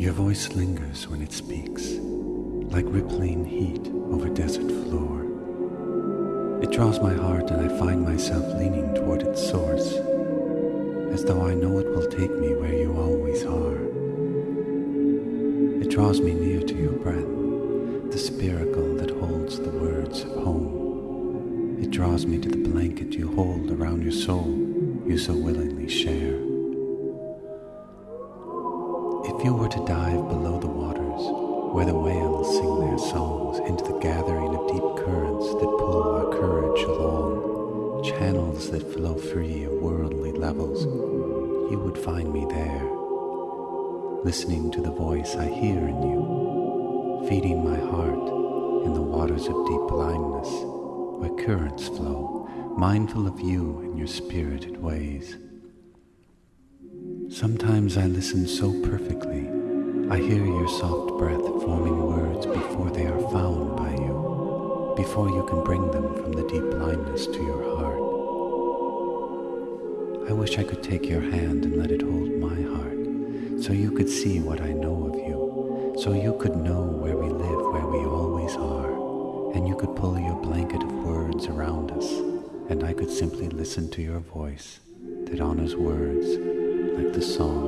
Your voice lingers when it speaks, like rippling heat over desert floor. It draws my heart and I find myself leaning toward its source, as though I know it will take me where you always are. It draws me near to your breath, the spiracle that holds the words of home. It draws me to the blanket you hold around your soul you so willingly share. If you were to dive below the waters, where the whales sing their songs into the gathering of deep currents that pull our courage along, channels that flow free of worldly levels, you would find me there, listening to the voice I hear in you, feeding my heart in the waters of deep blindness, where currents flow, mindful of you and your spirited ways. Sometimes I listen so perfectly, I hear your soft breath forming words before they are found by you, before you can bring them from the deep blindness to your heart. I wish I could take your hand and let it hold my heart, so you could see what I know of you, so you could know where we live, where we always are, and you could pull your blanket of words around us, and I could simply listen to your voice that honors words the whales.